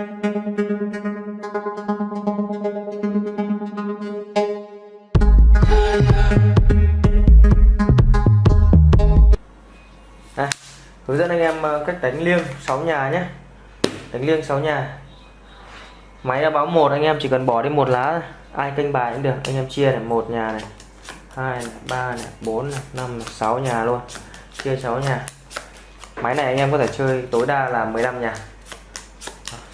À, hướng dẫn anh em ờ, cách đánh liêng 6 nhà nhé. Đánh liêng 6 nhà. Máy đã báo một anh em chỉ cần bỏ đi một lá ai canh bài cũng được anh em chia này một nhà này hai này ba này bốn này năm này, sáu nhà luôn. Chia 6 nhà. Máy này anh em có thể chơi tối đa là 15 nhà.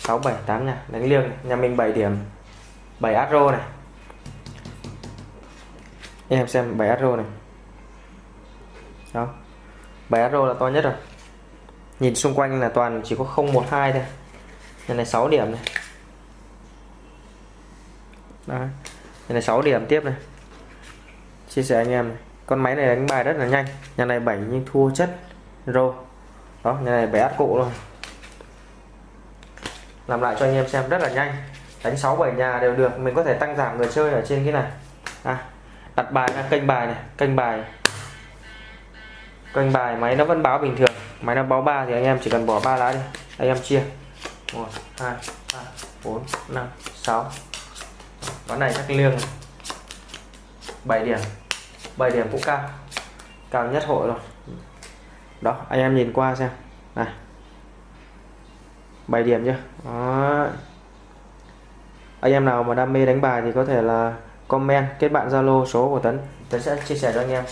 6 7 8 nhà đánh liêng này. nhà mình 7 điểm. 7 arrow này. Em xem 7 arrow này. Đó. 7 arrow là to nhất rồi. Nhìn xung quanh là toàn chỉ có 012 thôi. Nhà này 6 điểm này. Đó nhà này 6 điểm tiếp này. Chia sẻ anh em này. con máy này đánh bài rất là nhanh. Nhà này 7 nhưng thua chất. Rô. Đó, nhà này 7 át cụ luôn làm lại cho anh em xem rất là nhanh. Đánh 6 7 nhà đều được mình có thể tăng giảm người chơi ở trên cái này. À, đặt bài ra kênh bài này kênh bài. Kênh bài máy nó vẫn báo bình thường. Máy nó báo 3 thì anh em chỉ cần bỏ ba lá đi. Anh em chia. 1 2 3 4 5 6 ván này chắc liêng 7 điểm. 7 điểm cũng cao. Cao nhất hội rồi. Đó anh em nhìn qua xem. Này. 7 điểm nhé đó. anh em nào mà đam mê đánh bài thì có thể là comment, kết bạn Zalo, số của Tấn. Tấn sẽ chia sẻ cho anh em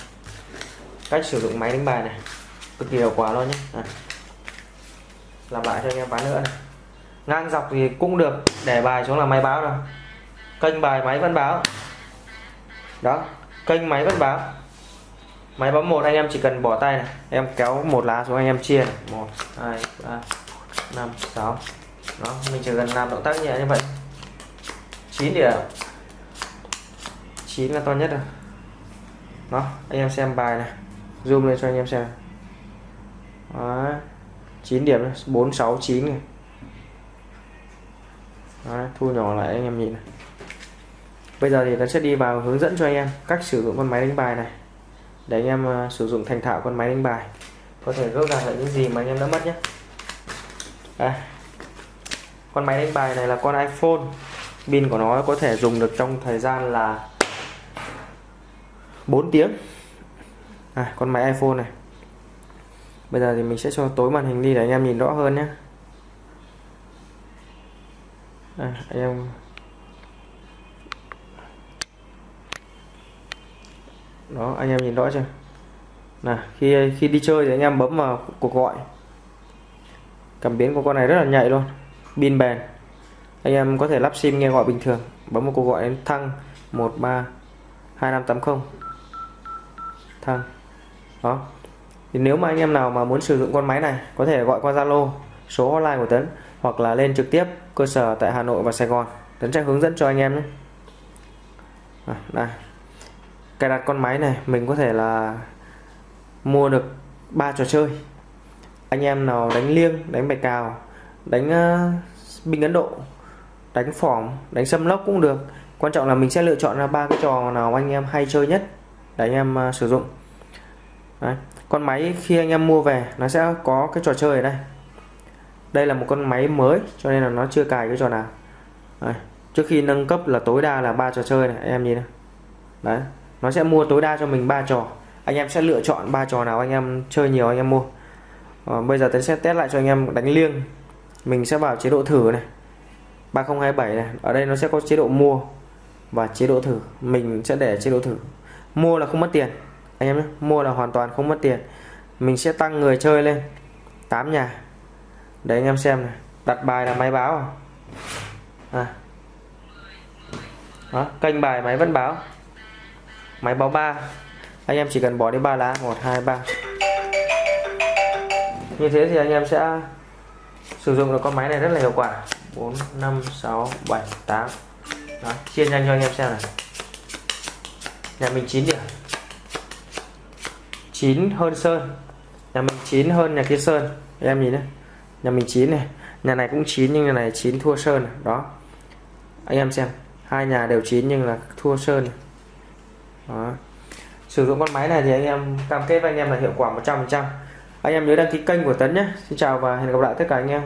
cách sử dụng máy đánh bài này. Cực kỳ hiệu quả luôn nhé à. làm lại cho anh em ván nữa này. Ngang dọc thì cũng được, để bài xuống là máy báo rồi. Kênh bài máy vẫn báo. Đó, kênh máy vẫn báo. Máy báo một, anh em chỉ cần bỏ tay này. Em kéo một lá xuống, anh em chia này. một, hai, ba năm sáu. Đó mình chỉ cần làm động tác nhẹ như vậy. 9 điểm 9 là to nhất rồi đó anh em xem bài này. Zoom lên cho anh em xem. Đó. 9 điểm 4 6 9 này. Đó, thu nhỏ lại anh em nhìn này. Bây giờ thì nó sẽ đi vào hướng dẫn cho anh em cách sử dụng con máy đánh bài này. Để anh em uh, sử dụng thành thạo con máy đánh bài. Có thể gỡ gạt lại những gì mà anh em đã mất nhé đây. con máy đánh bài này là con iPhone. Pin của nó có thể dùng được trong thời gian là 4 tiếng. À, con máy iPhone này. Bây giờ thì mình sẽ cho tối màn hình đi để anh em nhìn rõ hơn nhé. À, anh em. Đó anh em nhìn rõ chưa? Là khi khi đi chơi thì anh em bấm vào cuộc gọi cảm biến của con này rất là nhạy luôn. Pin bền. Anh em có thể lắp sim nghe gọi bình thường. Bấm một cuộc gọi đến thăng 13 2580 thăng. Đó. Thì nếu mà anh em nào mà muốn sử dụng con máy này có thể gọi qua Zalo số hotline của Tấn hoặc là lên trực tiếp cơ sở tại Hà Nội và Sài Gòn. Tấn sẽ hướng dẫn cho anh em nhé. À, đây cài đặt con máy này mình có thể là mua được ba trò chơi anh em nào đánh liêng đánh bài cào đánh uh, binh ấn độ đánh phỏng đánh xâm lốc cũng được. Quan trọng là mình sẽ lựa chọn ra ba cái trò nào anh em hay chơi nhất để anh em uh, sử dụng. Đấy. con máy khi anh em mua về nó sẽ có cái trò chơi ở đây. Đây là một con máy mới cho nên là nó chưa cài cái trò nào. Đấy. trước khi nâng cấp là tối đa là ba trò chơi này anh em nhìn này đấy nó sẽ mua tối đa cho mình ba trò. Anh em sẽ lựa chọn ba trò nào anh em chơi nhiều anh em mua à, bây giờ tôi sẽ test lại cho anh em đánh liêng. Mình sẽ vào chế độ thử này. 3027 này. Ở đây nó sẽ có chế độ mua và chế độ thử. Mình sẽ để chế độ thử. Mua là không mất tiền. Anh em nhé mua là hoàn toàn không mất tiền. Mình sẽ tăng người chơi lên. 8 nhà. Để anh em xem này. Đặt bài là máy báo à. à. Đó, kênh bài máy vẫn báo. Máy báo 3 anh em chỉ cần bỏ đi ba lá. 1 2 3 như thế thì anh em sẽ sử dụng được con máy này rất là hiệu quả. 4 5 6 7 8 Đó, chia nhanh cho anh em xem này. Nhà mình 9 điểm. 9 hơn Sơn. Nhà mình 9 hơn nhà kia Sơn. Em nhìn đấy nhà mình 9 này. Nhà này cũng 9 nhưng nhà này 9 thua Sơn này. đó. Anh em xem. Hai nhà đều 9 nhưng là thua Sơn này. Đó. sử dụng con máy này thì anh em cam kết với anh em là hiệu quả 100% anh em nhớ đăng ký kênh của Tấn nhé. Xin chào và hẹn gặp lại tất cả anh em.